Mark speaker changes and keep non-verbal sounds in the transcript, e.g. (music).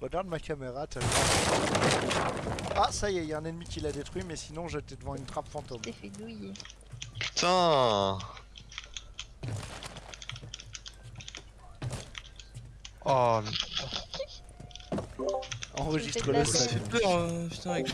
Speaker 1: Regarde ma caméra, t'as vu Ah, ça y est, il un ennemi qui l'a détruit, mais sinon j'étais devant une trappe fantôme.
Speaker 2: T'es fait douiller.
Speaker 3: Putain (laughs) Oh,
Speaker 1: Enregistre le
Speaker 4: Ça fait peur, putain, avec